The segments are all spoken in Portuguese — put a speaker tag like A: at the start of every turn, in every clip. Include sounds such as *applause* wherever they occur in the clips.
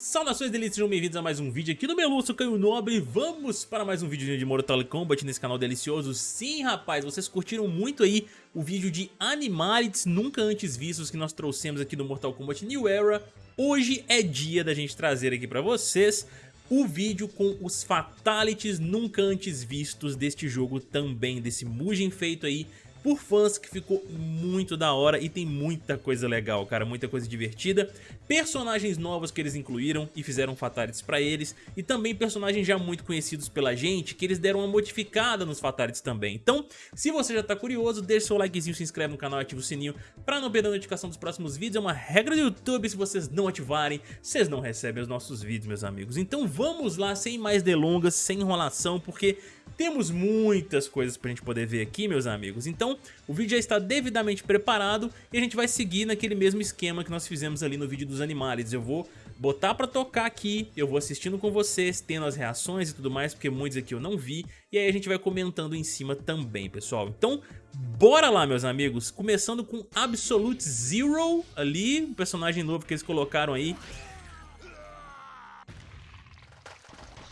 A: Saudações delícias, sejam bem-vindos a mais um vídeo aqui no Melu, sou Caio Nobre. Vamos para mais um vídeo de Mortal Kombat nesse canal delicioso. Sim, rapaz, vocês curtiram muito aí o vídeo de Animalities nunca antes vistos que nós trouxemos aqui no Mortal Kombat New Era. Hoje é dia da gente trazer aqui pra vocês o vídeo com os Fatalities nunca antes vistos deste jogo também, desse Mugen feito aí por fãs que ficou muito da hora e tem muita coisa legal, cara, muita coisa divertida. Personagens novos que eles incluíram e fizeram fatalities pra eles e também personagens já muito conhecidos pela gente que eles deram uma modificada nos fatalities também. Então, se você já tá curioso, deixa seu likezinho, se inscreve no canal e ativa o sininho pra não perder a notificação dos próximos vídeos. É uma regra do YouTube, se vocês não ativarem, vocês não recebem os nossos vídeos, meus amigos. Então vamos lá, sem mais delongas, sem enrolação, porque temos muitas coisas pra gente poder ver aqui, meus amigos. Então, o vídeo já está devidamente preparado e a gente vai seguir naquele mesmo esquema que nós fizemos ali no vídeo dos animais. Eu vou botar pra tocar aqui, eu vou assistindo com vocês, tendo as reações e tudo mais, porque muitos aqui eu não vi, e aí a gente vai comentando em cima também, pessoal. Então, bora lá, meus amigos, começando com Absolute Zero ali, um personagem novo que eles colocaram aí,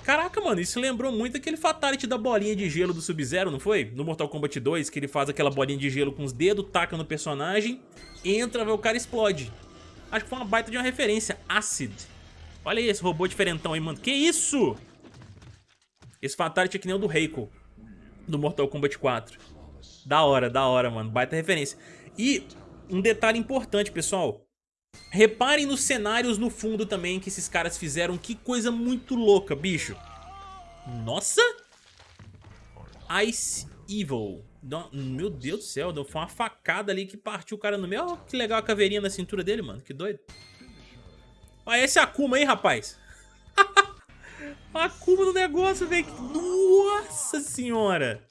A: Caraca, mano, isso lembrou muito aquele Fatality da bolinha de gelo do Sub-Zero, não foi? No Mortal Kombat 2, que ele faz aquela bolinha de gelo com os dedos, taca no personagem, entra, o cara explode. Acho que foi uma baita de uma referência. Acid. Olha aí esse robô diferentão aí, mano. Que isso? Esse Fatality é que nem o do Reiko, do Mortal Kombat 4. Da hora, da hora, mano. Baita referência. E um detalhe importante, pessoal. Reparem nos cenários no fundo também que esses caras fizeram. Que coisa muito louca, bicho. Nossa! Ice Evil. Meu Deus do céu, foi uma facada ali que partiu o cara no meio. Olha que legal a caveirinha na cintura dele, mano. Que doido. Olha esse Akuma aí, rapaz. *laughs* Akuma no negócio, velho. Nossa senhora.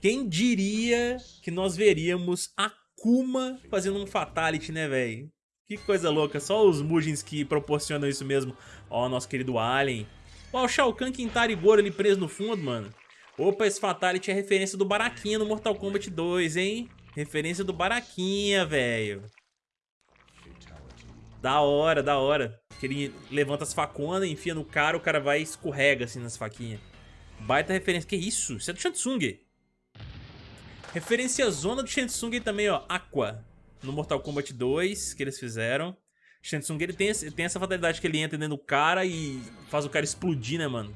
A: Quem diria que nós veríamos Akuma Kuma fazendo um Fatality, né, velho? Que coisa louca, só os Mugens que proporcionam isso mesmo. Ó, nosso querido Alien. Ó, o Shao Kahn Quintari Goro ali preso no fundo, mano. Opa, esse Fatality é referência do Baraquinha no Mortal Kombat 2, hein? Referência do Baraquinha, velho. Da hora, da hora. Que ele levanta as faconas, enfia no cara, o cara vai e escorrega assim nas faquinhas. Baita referência. Que isso? Isso é do Shansung. Referência zona do Shensung também, ó, Aqua. No Mortal Kombat 2, que eles fizeram. Shensung, ele tem, tem essa fatalidade que ele entra dentro do cara e faz o cara explodir, né, mano?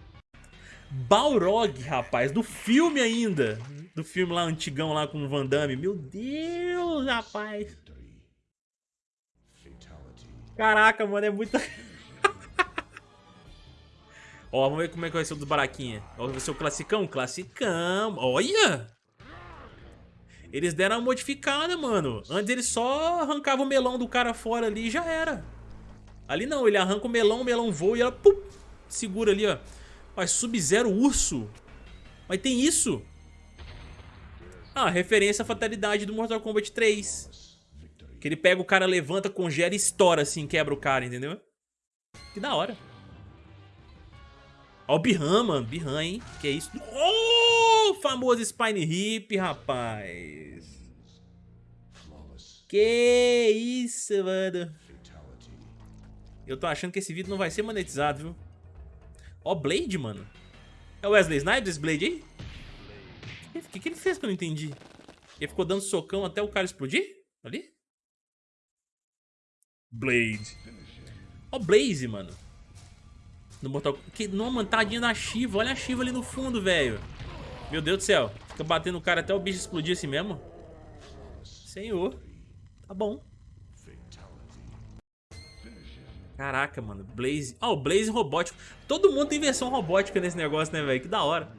A: Balrog, rapaz, do filme ainda. Do filme lá, antigão lá com o Van Damme. Meu Deus, rapaz. Caraca, mano, é muito... *laughs* Ó, vamos ver como é que vai ser o dos baraquinha. Ó, vai ser o classicão? Classicão. Olha! Eles deram uma modificada, mano. Antes ele só arrancava o melão do cara fora ali e já era. Ali não, ele arranca o melão, o melão voa e ela pum, segura ali, ó. Mas Sub-Zero Urso? Mas tem isso? Ah, referência à fatalidade do Mortal Kombat 3. Que ele pega o cara, levanta, congela e estoura assim, quebra o cara, entendeu? Que da hora. Ó o Bihan, mano. Bihan, hein? Que é isso? Oh, famoso Spine Hip, rapaz. Que isso, mano. Eu tô achando que esse vídeo não vai ser monetizado, viu? Ó, Blade, mano. É o Wesley Snipes esse Blade aí? O que, que ele fez que eu não entendi? Ele ficou dando socão até o cara explodir? Ali? Blade. Ó, Blaze, mano. No Mortal que Não, tadinha da Shiva. Olha a Shiva ali no fundo, velho. Meu Deus do céu. Fica batendo o cara até o bicho explodir assim mesmo. Senhor. Tá bom. Caraca, mano. Blaze. Ah, oh, o Blaze robótico. Todo mundo tem versão robótica nesse negócio, né, velho? Que da hora.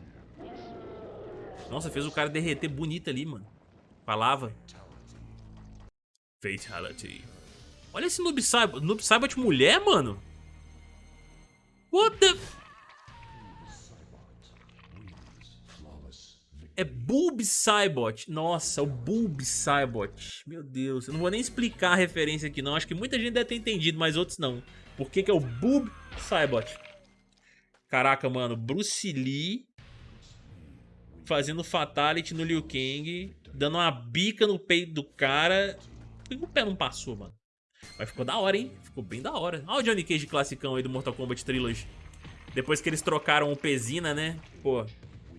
A: Nossa, fez o cara derreter bonito ali, mano. Falava. Fatality. Olha esse Noob Saibot. Noob Saibot mulher, mano. What the... É Bulb Cybot. Nossa, o Bulb Cybot. Meu Deus, eu não vou nem explicar a referência aqui não. Acho que muita gente deve ter entendido, mas outros não. Por que que é o Bulb Cybot? Caraca, mano. Bruce Lee fazendo Fatality no Liu Kang. Dando uma bica no peito do cara. Por que o pé não passou, mano? Mas ficou da hora, hein? Ficou bem da hora. Olha o Johnny Cage classicão aí do Mortal Kombat Trilogy. Depois que eles trocaram o Pezina, né? Pô,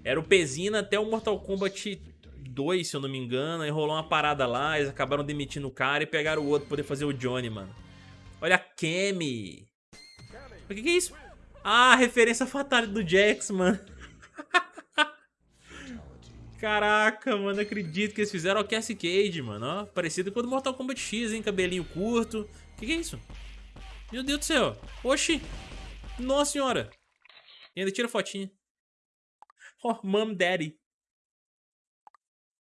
A: era o Pezina até o Mortal Kombat 2, se eu não me engano. Aí rolou uma parada lá, eles acabaram demitindo o cara e pegaram o outro pra poder fazer o Johnny, mano. Olha a Kemi. O que, que é isso? Ah, referência fatal do Jax, mano. *laughs* Caraca, mano, acredito que eles fizeram o Cassie Cage, mano, ó. Parecido com o do Mortal Kombat X, hein, cabelinho curto. O que, que é isso? Meu Deus do céu. Oxi. Nossa senhora. E ainda tira fotinha. Ó, *laughs* oh, mom, daddy.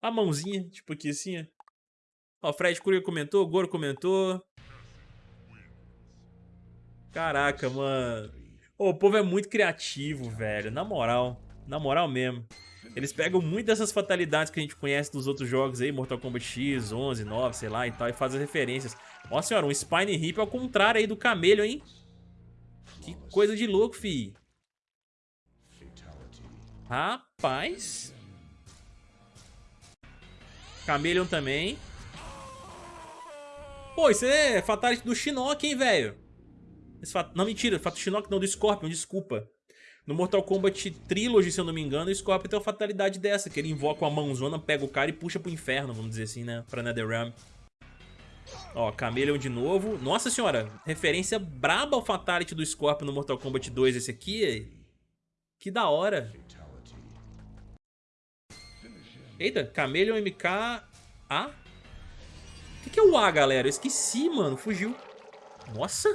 A: A mãozinha, tipo aqui assim, ó. Ó, Fred Courier comentou, Goro comentou. Caraca, mano. Oh, o povo é muito criativo, velho. Na moral. Na moral mesmo. Eles pegam muito dessas fatalidades que a gente conhece dos outros jogos aí, Mortal Kombat X, 11, 9, sei lá e tal, e fazem referências. Ó senhora, um Spine Hip ao contrário aí do Camelho, hein? Que coisa de louco, fi. Rapaz. Camelion também. Pô, isso é Fatality do Shinnok, hein, velho? Não, mentira, Fato Shinnok não, do Scorpion, desculpa. No Mortal Kombat Trilogy, se eu não me engano, o Scorpion tem uma fatalidade dessa, que ele invoca uma mãozona, pega o cara e puxa pro inferno, vamos dizer assim, né? Pra NetherRealm. Ó, Chameleon de novo. Nossa senhora, referência braba ao Fatality do Scorpion no Mortal Kombat 2 esse aqui. Que da hora. Eita, Chameleon MK A? O que, que é o A, galera? Eu esqueci, mano. Fugiu. Nossa.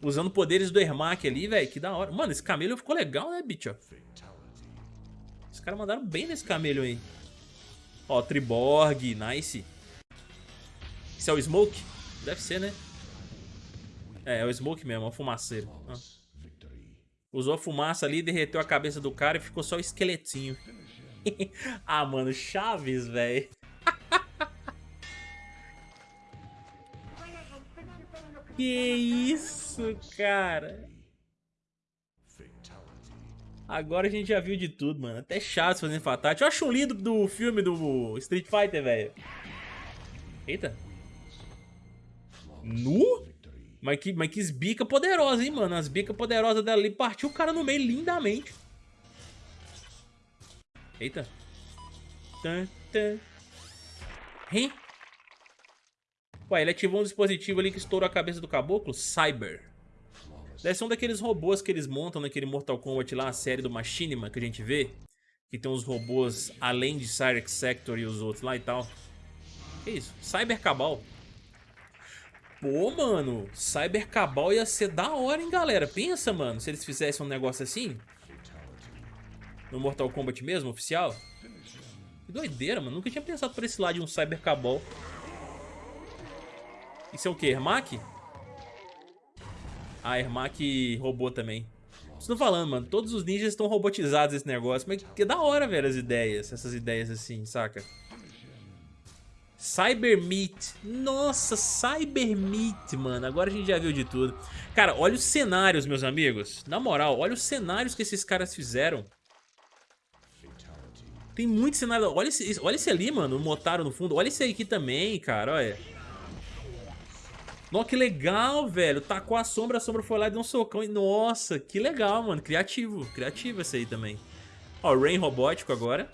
A: Usando poderes do Ermac ali, velho. Que da hora. Mano, esse Chameleon ficou legal, né, bicho? Os caras mandaram bem nesse Chameleon aí. Ó, Triborg. Nice. Isso é o Smoke? Deve ser, né? É, é o Smoke mesmo, é o fumaceiro. Ah. Usou a fumaça ali, derreteu a cabeça do cara e ficou só o esqueletinho. *laughs* ah, mano, Chaves, velho. *laughs* que isso, cara. Agora a gente já viu de tudo, mano. Até Chaves fazendo fatality. Eu acho lindo do filme do Street Fighter, velho. Eita. Nu? Mas que, mas que bica poderosa, hein, mano. As bicas poderosas dela ali partiu o cara no meio lindamente. Eita. Tan, tan. Hein? Ué, ele ativou um dispositivo ali que estourou a cabeça do caboclo? Cyber. Deve ser um daqueles robôs que eles montam naquele Mortal Kombat lá, a série do Machinima que a gente vê. Que tem uns robôs além de Cyrex Sector e os outros lá e tal. Que isso? Cyber Cabal. Pô, mano, Cyber Cabal ia ser da hora, hein, galera. Pensa, mano, se eles fizessem um negócio assim. No Mortal Kombat mesmo, oficial? Que doideira, mano. Nunca tinha pensado por esse lado de um Cyber Cabal. Isso é o que? Ermac? Ah, Ermac robô também. Estou falando, mano. Todos os ninjas estão robotizados nesse negócio. Mas que da hora, velho, as ideias. Essas ideias assim, saca? Cyber Meat. Nossa, Cyber Meat, mano. Agora a gente já viu de tudo. Cara, olha os cenários, meus amigos. Na moral, olha os cenários que esses caras fizeram. Tem muito cenário. Olha esse, olha esse ali, mano. O Motaro no fundo. Olha esse aqui também, cara. Olha. Nossa, que legal, velho. Tacou a sombra, a sombra foi lá e deu um socão. E, nossa, que legal, mano. Criativo. Criativo esse aí também. Ó, Rain robótico agora.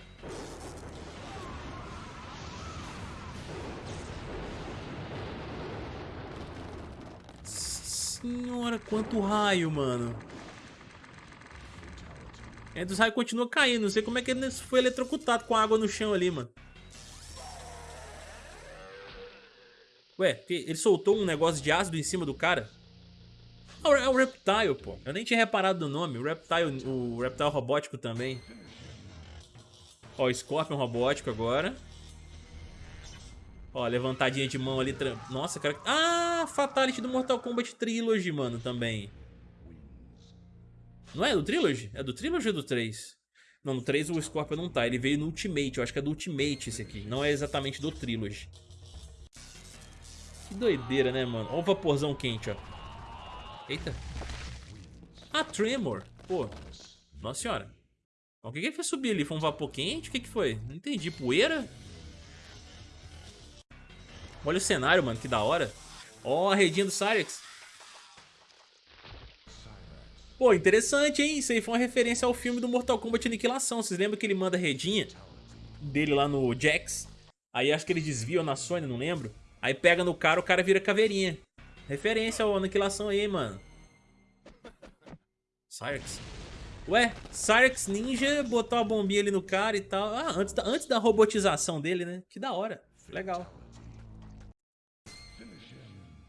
A: Senhora, quanto raio, mano. É, dos raios continua caindo. Não sei como é que ele foi eletrocutado com a água no chão ali, mano. Ué, ele soltou um negócio de ácido em cima do cara? Ah, é o Reptile, pô. Eu nem tinha reparado no nome. O Reptile, o Reptile robótico também. Ó, o Scorpion robótico agora. Ó, levantadinha de mão ali. Nossa, cara. Ah, Fatality do Mortal Kombat Trilogy, mano, também. Não é do Trilogy? É do Trilogy ou do 3? Não, no 3 o Scorpion não tá. Ele veio no Ultimate. Eu acho que é do Ultimate esse aqui. Não é exatamente do Trilogy. Que doideira, né, mano? Olha o vaporzão quente, ó. Eita. Ah, Tremor. Pô. Nossa senhora. O que que fez subir ali? Foi um vapor quente? O que que foi? Não entendi. Poeira? Olha o cenário, mano, que da hora. Ó a redinha do Cyrex. Pô, interessante, hein? Isso aí foi uma referência ao filme do Mortal Kombat Aniquilação. Vocês lembram que ele manda a redinha dele lá no Jax? Aí acho que ele desvia na Sony, não lembro. Aí pega no cara, o cara vira caveirinha. Referência ao Aniquilação aí, mano. Cyrex. Ué, Cyrex Ninja botou a bombinha ali no cara e tal. Ah, antes da, antes da robotização dele, né? Que da hora. Legal.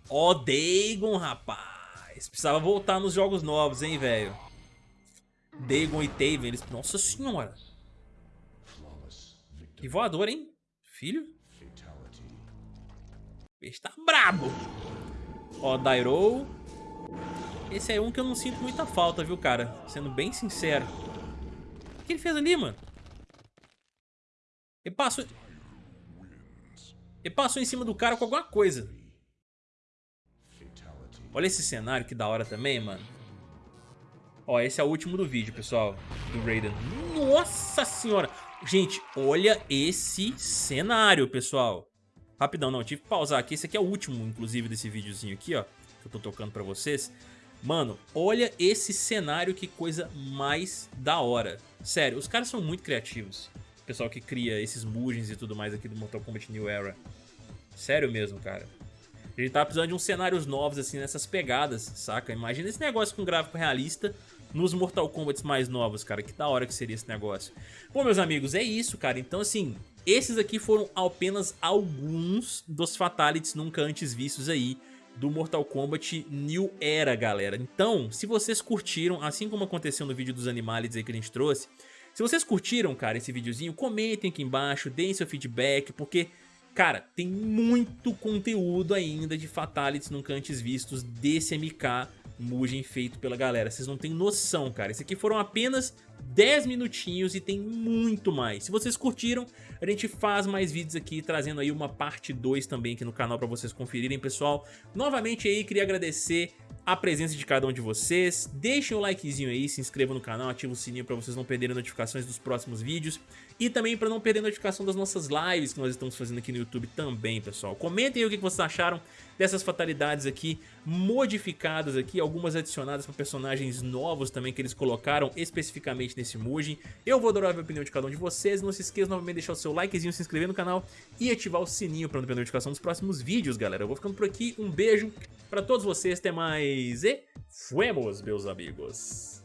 A: Ó, oh, Dagon, rapaz. Precisava voltar nos jogos novos, hein, velho. Dagon e Taven, eles... Nossa senhora. Que voador, hein? Filho? Esse tá brabo. Ó, Dairo. Esse é um que eu não sinto muita falta, viu, cara? Sendo bem sincero. O que ele fez ali, mano? Ele passou... Ele passou em cima do cara com alguma coisa. Olha esse cenário, que da hora também, mano. Ó, esse é o último do vídeo, pessoal, do Raiden. Nossa senhora! Gente, olha esse cenário, pessoal. Rapidão, não, tive que pausar aqui. Esse aqui é o último, inclusive, desse videozinho aqui, ó. Que eu tô tocando pra vocês. Mano, olha esse cenário, que coisa mais da hora. Sério, os caras são muito criativos. O pessoal que cria esses mugens e tudo mais aqui do Mortal Kombat New Era. Sério mesmo, cara. A gente tá precisando de uns cenários novos, assim, nessas pegadas, saca? Imagina esse negócio com gráfico realista nos Mortal Kombat mais novos, cara. Que da hora que seria esse negócio. Bom, meus amigos, é isso, cara. Então, assim, esses aqui foram apenas alguns dos Fatalities nunca antes vistos aí do Mortal Kombat New Era, galera. Então, se vocês curtiram, assim como aconteceu no vídeo dos Animalities aí que a gente trouxe, se vocês curtiram, cara, esse videozinho, comentem aqui embaixo, deem seu feedback, porque, cara, tem muito conteúdo ainda de Fatalities nunca antes vistos desse MK Mugen feito pela galera. Vocês não têm noção, cara. Esse aqui foram apenas 10 minutinhos e tem muito mais. Se vocês curtiram, a gente faz mais vídeos aqui, trazendo aí uma parte 2 também aqui no canal para vocês conferirem, pessoal. Novamente aí, queria agradecer a presença de cada um de vocês. Deixem o likezinho aí, se inscrevam no canal, ativem o sininho para vocês não perderem notificações dos próximos vídeos. E também para não perder notificação das nossas lives que nós estamos fazendo aqui no YouTube também, pessoal. Comentem aí o que vocês acharam dessas fatalidades aqui, modificadas aqui, algumas adicionadas para personagens novos também que eles colocaram especificamente nesse Mugen. Eu vou adorar a opinião de cada um de vocês. Não se esqueça novamente de deixar o seu likezinho, se inscrever no canal e ativar o sininho para não perder notificação dos próximos vídeos, galera. Eu vou ficando por aqui. Um beijo para todos vocês. Até mais e fuemos, meus amigos.